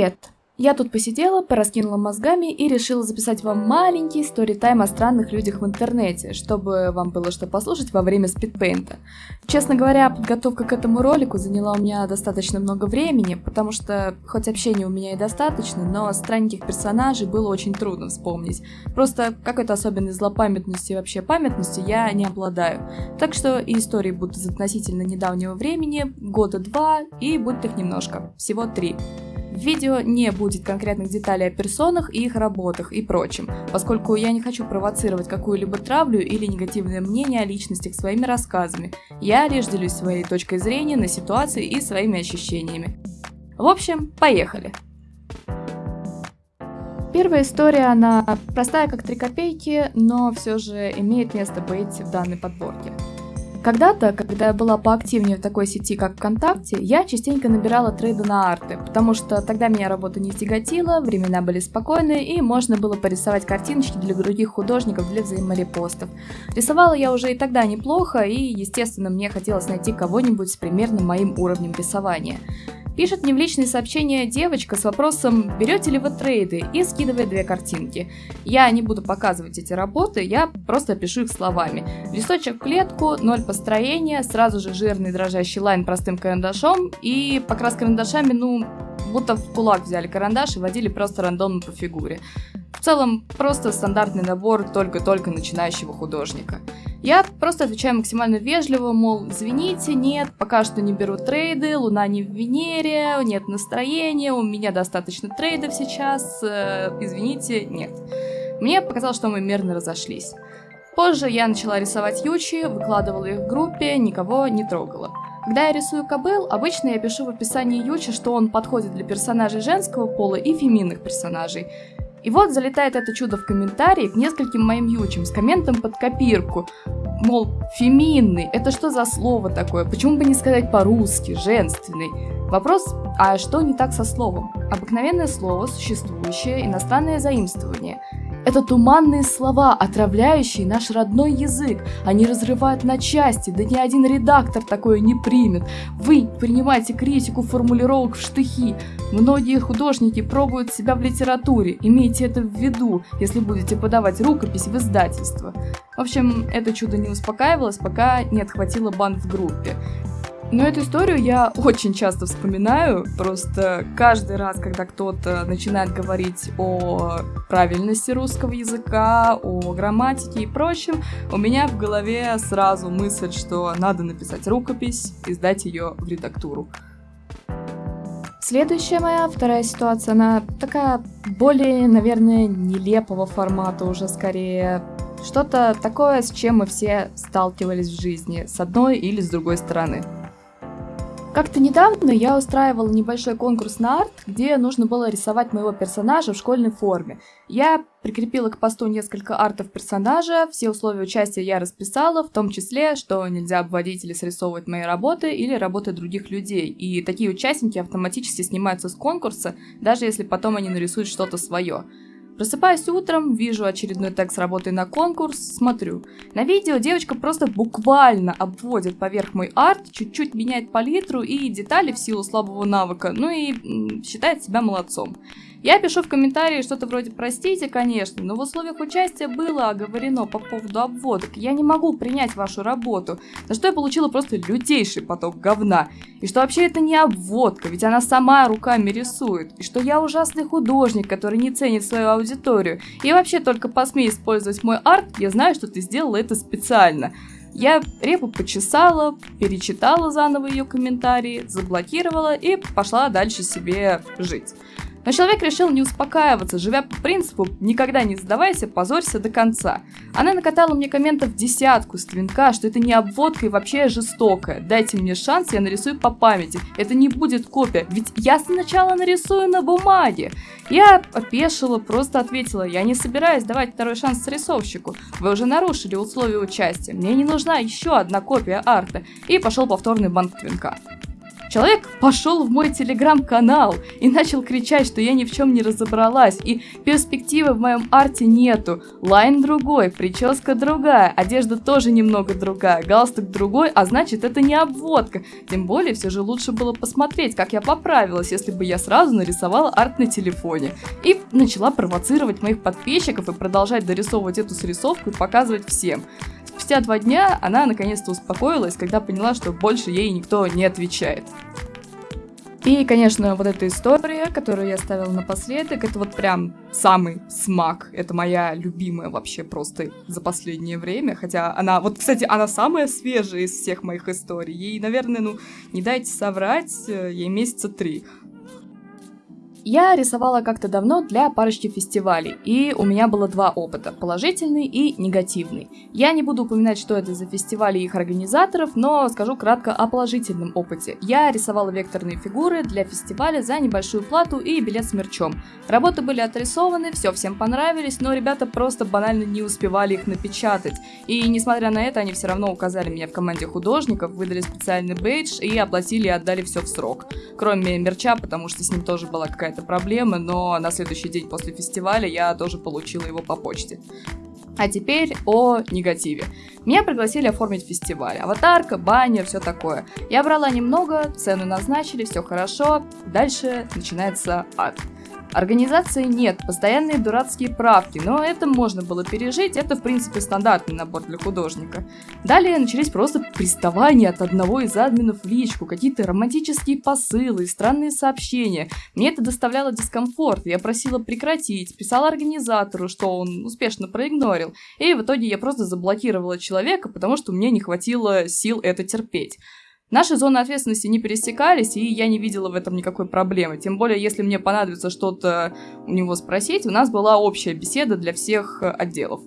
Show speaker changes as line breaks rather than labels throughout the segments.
Привет! Я тут посидела, пораскинула мозгами и решила записать вам маленький сторитайм о странных людях в интернете, чтобы вам было что послушать во время спидпейнта. Честно говоря, подготовка к этому ролику заняла у меня достаточно много времени, потому что, хоть общения у меня и достаточно, но странненьких персонажей было очень трудно вспомнить. Просто какой-то особенной злопамятности и вообще памятности я не обладаю. Так что и истории будут из относительно недавнего времени, года два, и будет их немножко, всего три. В видео не будет конкретных деталей о персонах и их работах и прочем, поскольку я не хочу провоцировать какую-либо травлю или негативное мнение о личностях своими рассказами. Я лишь делюсь своей точкой зрения на ситуации и своими ощущениями. В общем, поехали! Первая история, она простая как три копейки, но все же имеет место быть в данной подборке. Когда-то, когда я была поактивнее в такой сети, как ВКонтакте, я частенько набирала трейды на арты, потому что тогда меня работа не тяготила, времена были спокойные и можно было порисовать картиночки для других художников для взаиморепостов. Рисовала я уже и тогда неплохо, и, естественно, мне хотелось найти кого-нибудь с примерно моим уровнем рисования. Пишет мне в личные сообщения девочка с вопросом «Берете ли вы трейды?» и скидывает две картинки. Я не буду показывать эти работы, я просто пишу их словами. Листочек в клетку, ноль построения, сразу же жирный дрожащий лайн простым карандашом и покрас карандашами, ну, будто в кулак взяли карандаш и водили просто рандомно по фигуре. В целом, просто стандартный набор только-только начинающего художника. Я просто отвечаю максимально вежливо, мол, извините, нет, пока что не беру трейды, луна не в Венере, нет настроения, у меня достаточно трейдов сейчас, э, извините, нет. Мне показалось, что мы мирно разошлись. Позже я начала рисовать ючи, выкладывала их в группе, никого не трогала. Когда я рисую кобыл, обычно я пишу в описании ючи, что он подходит для персонажей женского пола и феминных персонажей. И вот залетает это чудо в комментарии к нескольким моим ючам с комментом под копирку. Мол, феминный, это что за слово такое? Почему бы не сказать по-русски, женственный? Вопрос, а что не так со словом? Обыкновенное слово, существующее, иностранное заимствование – это туманные слова, отравляющие наш родной язык. Они разрывают на части, да ни один редактор такое не примет. Вы принимаете критику формулировок в штыхи. Многие художники пробуют себя в литературе. Имейте это в виду, если будете подавать рукопись в издательство. В общем, это чудо не успокаивалось, пока не отхватило бан в группе. Но эту историю я очень часто вспоминаю, просто каждый раз, когда кто-то начинает говорить о правильности русского языка, о грамматике и прочем, у меня в голове сразу мысль, что надо написать рукопись и сдать ее в редактуру. Следующая моя вторая ситуация, она такая более, наверное, нелепого формата уже скорее. Что-то такое, с чем мы все сталкивались в жизни, с одной или с другой стороны. Как-то недавно я устраивала небольшой конкурс на арт, где нужно было рисовать моего персонажа в школьной форме. Я прикрепила к посту несколько артов персонажа, все условия участия я расписала, в том числе, что нельзя обводить или срисовывать мои работы или работы других людей. И такие участники автоматически снимаются с конкурса, даже если потом они нарисуют что-то свое. Просыпаюсь утром, вижу очередной текст работы на конкурс, смотрю. На видео девочка просто буквально обводит поверх мой арт, чуть-чуть меняет палитру и детали в силу слабого навыка, ну и считает себя молодцом. Я пишу в комментарии что-то вроде «Простите, конечно, но в условиях участия было оговорено по поводу обводок. Я не могу принять вашу работу». На что я получила просто лютейший поток говна. И что вообще это не обводка, ведь она сама руками рисует. И что я ужасный художник, который не ценит свою аудиторию. И вообще только посмей использовать мой арт, я знаю, что ты сделала это специально. Я репу почесала, перечитала заново ее комментарии, заблокировала и пошла дальше себе жить. Но человек решил не успокаиваться, живя по принципу «никогда не сдавайся, позорься до конца». Она накатала мне комментов десятку с твинка, что это не обводка и вообще жестокая. Дайте мне шанс, я нарисую по памяти. Это не будет копия, ведь я сначала нарисую на бумаге. Я опешила, просто ответила, я не собираюсь давать второй шанс срисовщику. Вы уже нарушили условия участия, мне не нужна еще одна копия арта. И пошел повторный бан твинка. Человек пошел в мой телеграм-канал и начал кричать, что я ни в чем не разобралась, и перспективы в моем арте нету. Line другой, прическа другая, одежда тоже немного другая, галстук другой, а значит это не обводка. Тем более все же лучше было посмотреть, как я поправилась, если бы я сразу нарисовала арт на телефоне. И начала провоцировать моих подписчиков и продолжать дорисовывать эту срисовку и показывать всем. Спустя два дня она наконец-то успокоилась, когда поняла, что больше ей никто не отвечает. И, конечно, вот эта история, которую я ставила напоследок, это вот прям самый смак. Это моя любимая вообще просто за последнее время. Хотя она, вот, кстати, она самая свежая из всех моих историй. Ей, наверное, ну, не дайте соврать, э, ей месяца три. Я рисовала как-то давно для парочки фестивалей, и у меня было два опыта, положительный и негативный. Я не буду упоминать, что это за фестивали и их организаторов, но скажу кратко о положительном опыте. Я рисовала векторные фигуры для фестиваля за небольшую плату и билет с мерчом. Работы были отрисованы, все всем понравились, но ребята просто банально не успевали их напечатать. И несмотря на это, они все равно указали меня в команде художников, выдали специальный бейдж и оплатили и отдали все в срок. Кроме мерча, потому что с ним тоже была какая-то какая-то проблема, но на следующий день после фестиваля я тоже получила его по почте. А теперь о негативе. Меня пригласили оформить фестиваль. Аватарка, баннер, все такое. Я брала немного, цену назначили, все хорошо. Дальше начинается ад. Организации нет, постоянные дурацкие правки, но это можно было пережить, это в принципе стандартный набор для художника. Далее начались просто приставания от одного из админов в личку, какие-то романтические посылы, странные сообщения. Мне это доставляло дискомфорт, я просила прекратить, писала организатору, что он успешно проигнорил, и в итоге я просто заблокировала человека, потому что мне не хватило сил это терпеть. Наши зоны ответственности не пересекались, и я не видела в этом никакой проблемы. Тем более, если мне понадобится что-то у него спросить, у нас была общая беседа для всех отделов.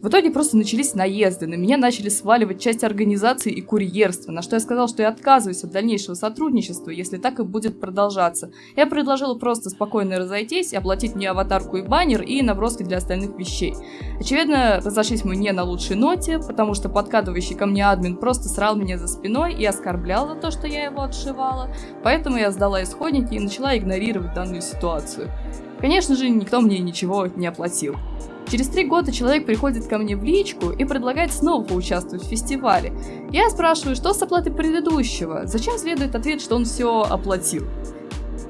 В итоге просто начались наезды, на меня начали сваливать часть организации и курьерства, на что я сказал, что я отказываюсь от дальнейшего сотрудничества, если так и будет продолжаться. Я предложила просто спокойно разойтись, оплатить мне аватарку и баннер и наброски для остальных вещей. Очевидно, разошлись мы не на лучшей ноте, потому что подкатывающий ко мне админ просто срал меня за спиной и оскорблял за то, что я его отшивала, поэтому я сдала исходники и начала игнорировать данную ситуацию. Конечно же, никто мне ничего не оплатил. Через три года человек приходит ко мне в личку и предлагает снова поучаствовать в фестивале. Я спрашиваю, что с оплатой предыдущего, зачем следует ответ, что он все оплатил.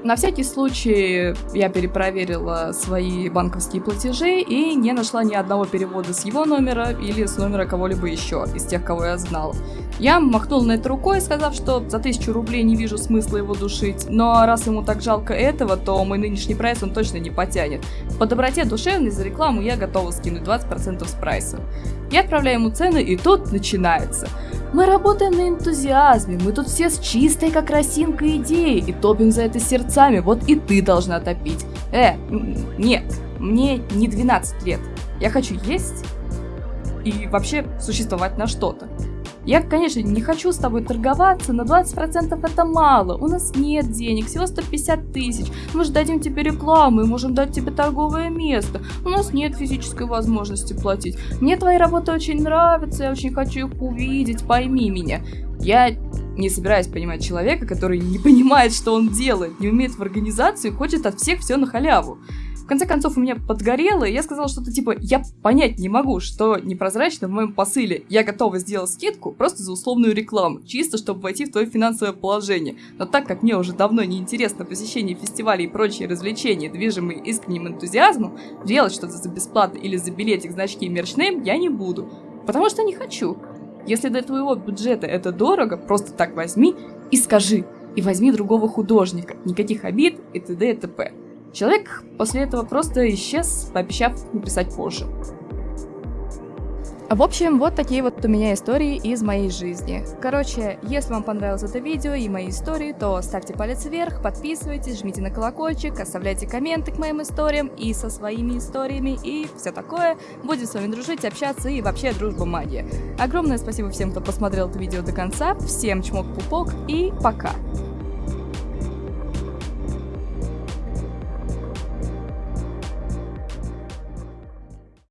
На всякий случай я перепроверила свои банковские платежи и не нашла ни одного перевода с его номера или с номера кого-либо еще из тех, кого я знала. Я махнул на это рукой, сказав, что за тысячу рублей не вижу смысла его душить, но раз ему так жалко этого, то мой нынешний прайс он точно не потянет. По доброте душевной за рекламу я готова скинуть 20% с прайса. Я отправляю ему цены, и тут начинается. Мы работаем на энтузиазме, мы тут все с чистой как росинка идеей и топим за это сердцами, вот и ты должна топить. Э, нет, мне не 12 лет. Я хочу есть и вообще существовать на что-то. Я, конечно, не хочу с тобой торговаться, но 20% это мало. У нас нет денег, всего 150 тысяч. Мы же дадим тебе рекламу и можем дать тебе торговое место. У нас нет физической возможности платить. Мне твои работы очень нравятся, я очень хочу их увидеть, пойми меня. Я не собираюсь понимать человека, который не понимает, что он делает, не умеет в организации и хочет от всех все на халяву конце концов у меня подгорело, и я сказала что-то типа, я понять не могу, что непрозрачно в моем посыле. Я готова сделать скидку просто за условную рекламу, чисто чтобы войти в твое финансовое положение. Но так как мне уже давно не интересно посещение фестивалей и прочие развлечения, движимые искренним энтузиазмом, делать что-то за бесплатно или за билетик, значки и мерчнейм я не буду. Потому что не хочу. Если до твоего бюджета это дорого, просто так возьми и скажи. И возьми другого художника. Никаких обид и т.д. и т.п. Человек после этого просто исчез, пообещав написать позже. В общем, вот такие вот у меня истории из моей жизни. Короче, если вам понравилось это видео и мои истории, то ставьте палец вверх, подписывайтесь, жмите на колокольчик, оставляйте комменты к моим историям и со своими историями и все такое. Будем с вами дружить, общаться и вообще дружба магия. Огромное спасибо всем, кто посмотрел это видео до конца. Всем чмок-пупок и пока!